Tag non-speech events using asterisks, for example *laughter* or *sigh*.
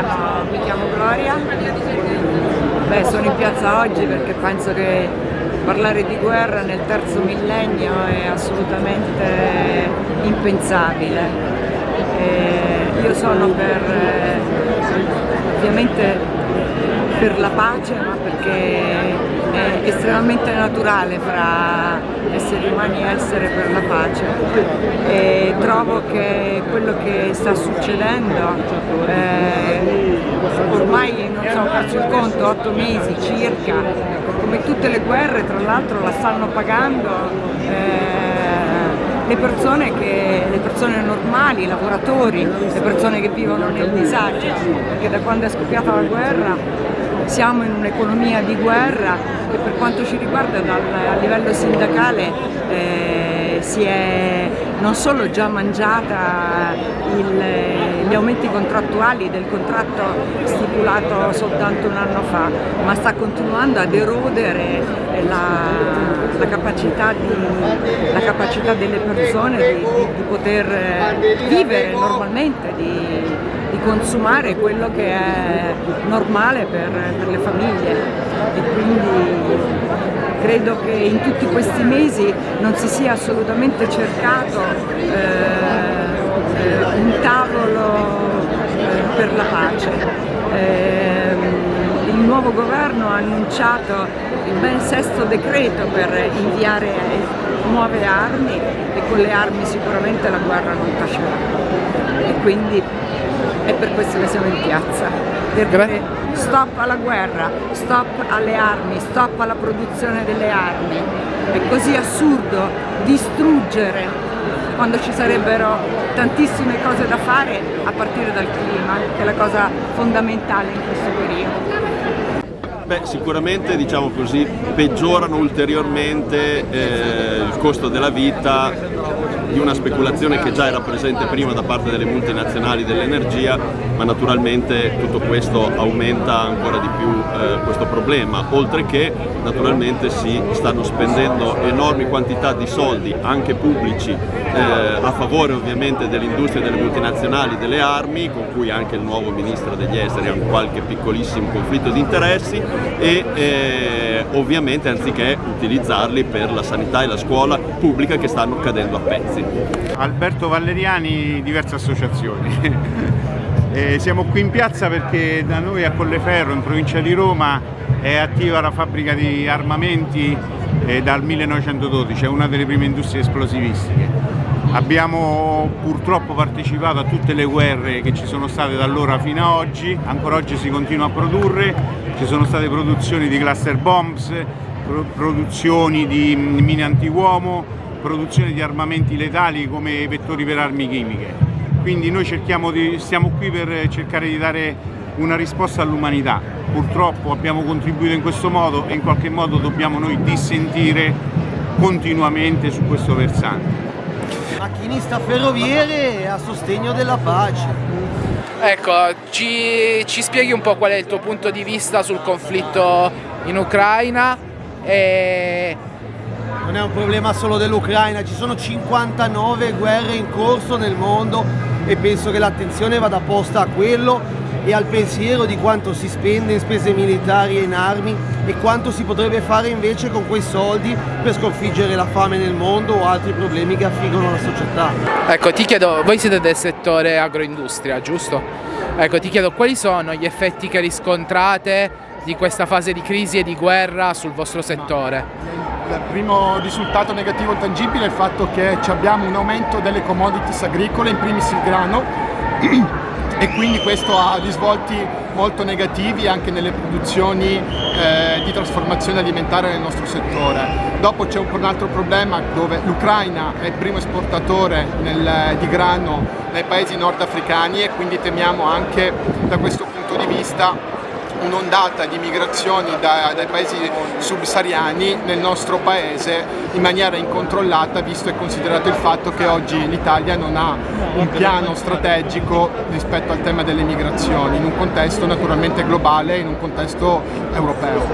chiamo, mi chiamo Gloria, Beh, sono in piazza oggi perché penso che parlare di guerra nel terzo millennio è assolutamente impensabile. E io sono per, eh, ovviamente per la pace, ma perché è estremamente naturale fra esseri umani essere per la pace. E trovo che quello che sta succedendo eh, ormai non so, perso il conto, otto mesi circa, come tutte le guerre tra l'altro la stanno pagando eh, le persone, che, le persone normali, i lavoratori, le persone che vivono nel disagio, perché da quando è scoppiata la guerra siamo in un'economia di guerra che per quanto ci riguarda dal, a livello sindacale eh, si è non solo già mangiata il, gli aumenti contrattuali del contratto stipulato soltanto un anno fa, ma sta continuando ad erodere la, la, capacità, di, la capacità, delle persone di, di, di poter vivere normalmente, consumare quello che è normale per, per le famiglie e quindi credo che in tutti questi mesi non si sia assolutamente cercato eh, eh un tavolo eh, per la pace. Eh, il nuovo governo ha annunciato il ben sesto decreto per inviare nuove armi e con le armi sicuramente la guerra non tacerà e quindi è per questo che siamo in piazza, perché stop alla guerra, stop alle armi, stop alla produzione delle armi. È così assurdo distruggere quando ci sarebbero tantissime cose da fare a partire dal clima, che è la cosa fondamentale in questo periodo. Beh, sicuramente diciamo così, peggiorano ulteriormente eh, il costo della vita di una speculazione che già era presente prima da parte delle multinazionali dell'energia, ma naturalmente tutto questo aumenta ancora di più eh, questo problema, oltre che naturalmente si stanno spendendo enormi quantità di soldi, anche pubblici, eh, a favore ovviamente dell'industria delle multinazionali delle armi, con cui anche il nuovo ministro degli esteri ha un qualche piccolissimo conflitto di interessi e eh, ovviamente anziché utilizzarli per la sanità e la scuola pubblica che stanno cadendo a pezzi. Alberto Valleriani, diverse associazioni. *laughs* Eh, siamo qui in piazza perché da noi a Colleferro, in provincia di Roma, è attiva la fabbrica di armamenti eh, dal 1912, è una delle prime industrie esplosivistiche. Abbiamo purtroppo partecipato a tutte le guerre che ci sono state da allora fino ad oggi, ancora oggi si continua a produrre, ci sono state produzioni di cluster bombs, produzioni di mine antiuomo, produzione di armamenti letali come vettori per armi chimiche. Quindi noi di, stiamo qui per cercare di dare una risposta all'umanità. Purtroppo abbiamo contribuito in questo modo e in qualche modo dobbiamo noi dissentire continuamente su questo versante. Macchinista ferroviere a sostegno della pace. Ecco, ci, ci spieghi un po' qual è il tuo punto di vista sul conflitto in Ucraina e non è un problema solo dell'Ucraina, ci sono 59 guerre in corso nel mondo e penso che l'attenzione vada posta a quello e al pensiero di quanto si spende in spese militari e in armi e quanto si potrebbe fare invece con quei soldi per sconfiggere la fame nel mondo o altri problemi che affliggono la società. Ecco, ti chiedo, voi siete del settore agroindustria, giusto? Ecco, ti chiedo quali sono gli effetti che riscontrate di questa fase di crisi e di guerra sul vostro settore? il primo risultato negativo tangibile è il fatto che abbiamo un aumento delle commodities agricole, in primis il grano, *clears throat* e quindi questo ha risvolti molto negativi anche nelle produzioni eh, di trasformazione alimentare nel nostro settore. Dopo c'è un, altro problema dove l'Ucraina è il primo esportatore nel, di grano nei paesi nordafricani e quindi temiamo anche da questo punto di vista un'ondata di migrazioni da, dai paesi subsahariani nel nostro paese in maniera incontrollata visto e considerato il fatto che oggi l'Italia non ha un piano strategico rispetto al tema delle migrazioni in un contesto naturalmente globale, in un contesto europeo.